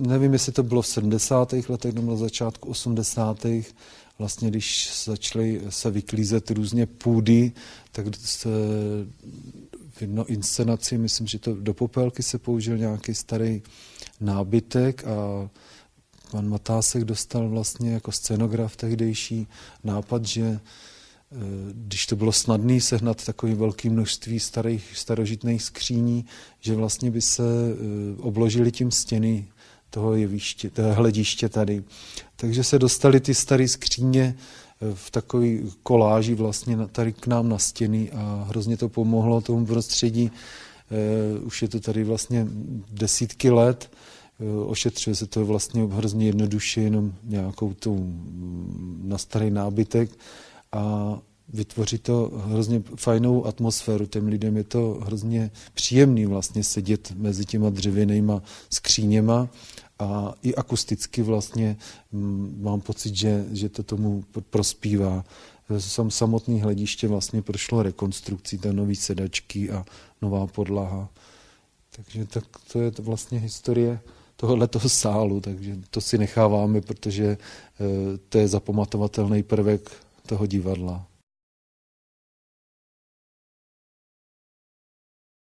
nevím, jestli to bylo v 70. letech nebo na začátku 80. Vlastně, když začaly se vyklízet různě půdy, tak se v jedno inscenaci, myslím, že to do popelky se použil nějaký starý nábytek a pan Matásek dostal vlastně jako scenograf tehdejší nápad, že e, když to bylo snadné sehnat takové velké množství starých, starožitných skříní, že vlastně by se e, obložili tím stěny toho jeviště, toho hlediště tady. Takže se dostali ty staré skříně e, v takový koláži vlastně tady k nám na stěny a hrozně to pomohlo tomu prostředí. Už je to tady vlastně desítky let Eh, ošetřuje se to vlastně hrozně jednoduše, jenom nějakou tou mm, na starý nábytek a vytvoří to hrozně fajnou atmosféru. Těm lidem je to hrozně příjemný vlastně sedět mezi těma dřevěnýma skříněma a i akusticky vlastně mm, mám pocit, že, že to tomu prospívá. Sam samotný hlediště vlastně prošlo rekonstrukcí, ta nový sedačky a nová podlaha. Takže tak to je vlastně historie tohoto sálu, takže to si necháváme, protože eh, to je zapamatovatelný prvek toho divadla.